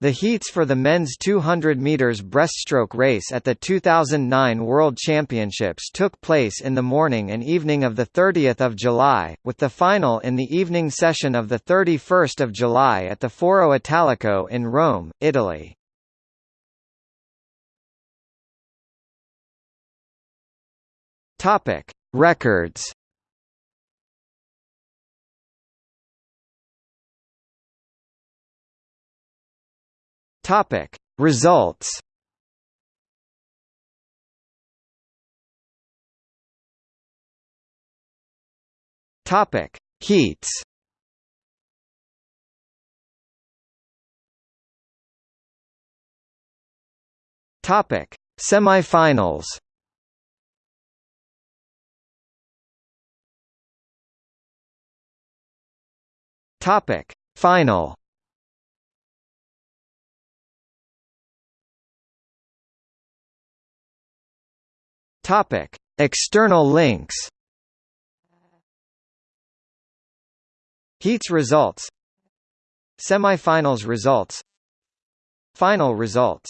The heats for the men's 200 meters breaststroke race at the 2009 World Championships took place in the morning and evening of the 30th of July, with the final in the evening session of the 31st of July at the Foro Italico in Rome, Italy. Topic: Records. Topic: Results. Topic: Heats. Topic: Semifinals. Topic: Final. Topic: External links. Heats results Semifinals results Final results